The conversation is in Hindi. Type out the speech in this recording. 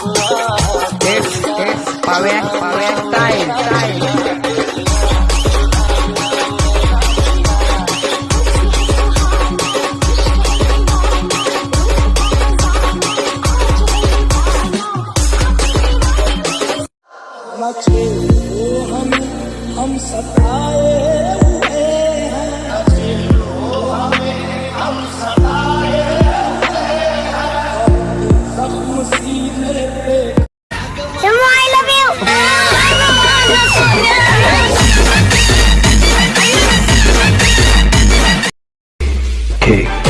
It's it's power power time time. हम सताए Okay.